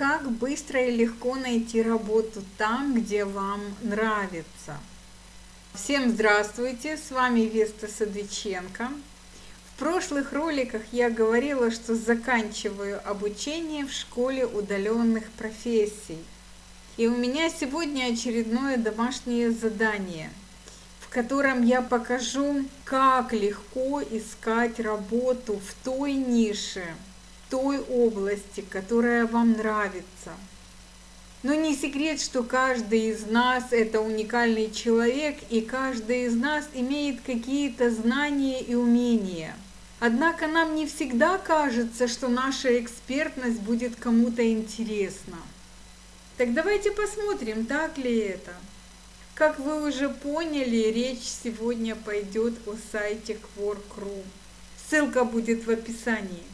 Как быстро и легко найти работу там, где вам нравится. Всем здравствуйте, с вами Веста Садыченко. В прошлых роликах я говорила, что заканчиваю обучение в школе удаленных профессий. И у меня сегодня очередное домашнее задание, в котором я покажу, как легко искать работу в той нише, той области, которая вам нравится. Но не секрет, что каждый из нас это уникальный человек, и каждый из нас имеет какие-то знания и умения. Однако нам не всегда кажется, что наша экспертность будет кому-то интересна. Так давайте посмотрим, так ли это. Как вы уже поняли, речь сегодня пойдет о сайте Quark.ru. Ссылка будет в описании.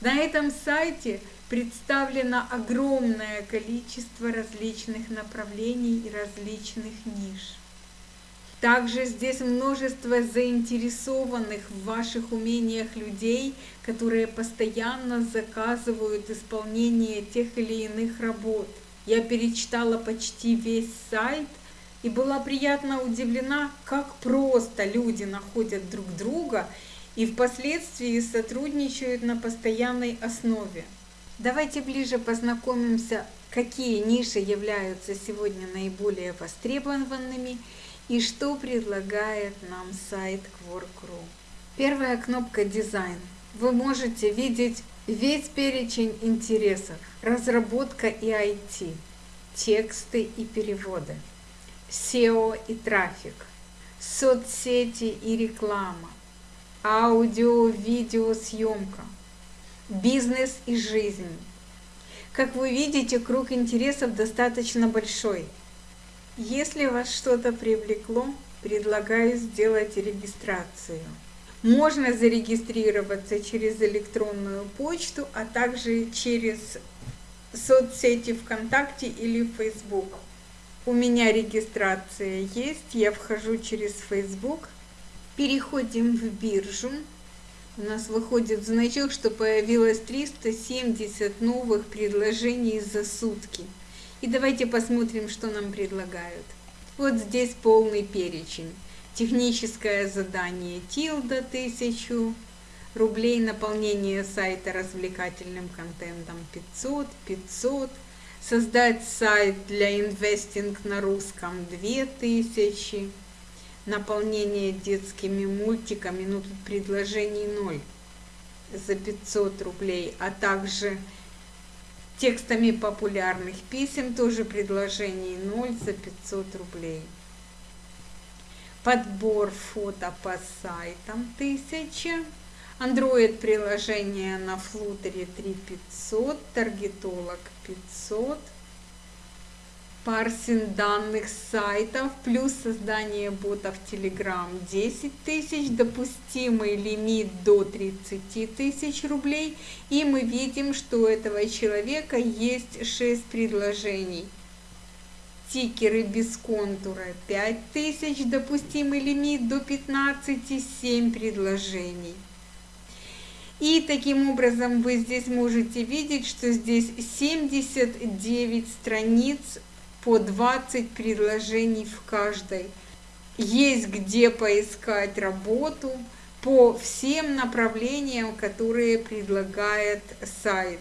На этом сайте представлено огромное количество различных направлений и различных ниш. Также здесь множество заинтересованных в ваших умениях людей, которые постоянно заказывают исполнение тех или иных работ. Я перечитала почти весь сайт и была приятно удивлена, как просто люди находят друг друга и впоследствии сотрудничают на постоянной основе. Давайте ближе познакомимся, какие ниши являются сегодня наиболее востребованными и что предлагает нам сайт Quark.ru. Первая кнопка «Дизайн». Вы можете видеть весь перечень интересов, разработка и IT, тексты и переводы, SEO и трафик, соцсети и реклама, аудио, видео, съемка, бизнес и жизнь. Как вы видите, круг интересов достаточно большой. Если вас что-то привлекло, предлагаю сделать регистрацию. Можно зарегистрироваться через электронную почту, а также через соцсети ВКонтакте или Facebook. У меня регистрация есть, я вхожу через Facebook, Переходим в биржу. У нас выходит значок, что появилось 370 новых предложений за сутки. И давайте посмотрим, что нам предлагают. Вот здесь полный перечень. Техническое задание Тилда 1000 рублей, наполнение сайта развлекательным контентом 500, 500, создать сайт для инвестинг на русском 2000, наполнение детскими мультиками, ну тут предложений ноль за 500 рублей, а также текстами популярных писем, тоже предложений 0 за 500 рублей. Подбор фото по сайтам 1000. Android приложение на флутере 3500, таргетолог 500 парсинг данных сайтов плюс создание ботов Telegram 10 тысяч, допустимый лимит до 30 тысяч рублей. И мы видим, что у этого человека есть 6 предложений. Тикеры без контура 5 тысяч, допустимый лимит до 15, 7 предложений. И таким образом вы здесь можете видеть, что здесь 79 страниц по 20 предложений в каждой. Есть где поискать работу по всем направлениям, которые предлагает сайт.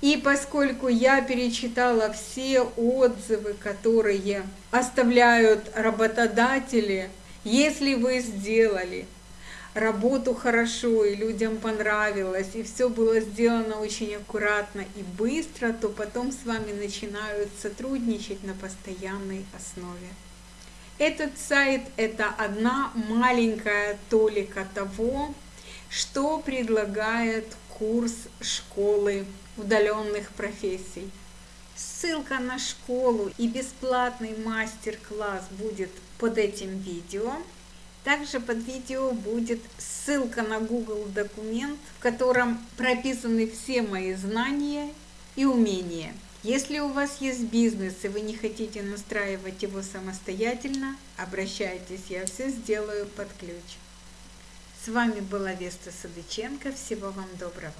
И поскольку я перечитала все отзывы, которые оставляют работодатели, если вы сделали работу хорошо, и людям понравилось, и все было сделано очень аккуратно и быстро, то потом с вами начинают сотрудничать на постоянной основе. Этот сайт – это одна маленькая толика того, что предлагает курс школы удаленных профессий. Ссылка на школу и бесплатный мастер-класс будет под этим видео. Также под видео будет ссылка на Google документ, в котором прописаны все мои знания и умения. Если у вас есть бизнес и вы не хотите настраивать его самостоятельно, обращайтесь, я все сделаю под ключ. С вами была Веста Садыченко. Всего вам доброго.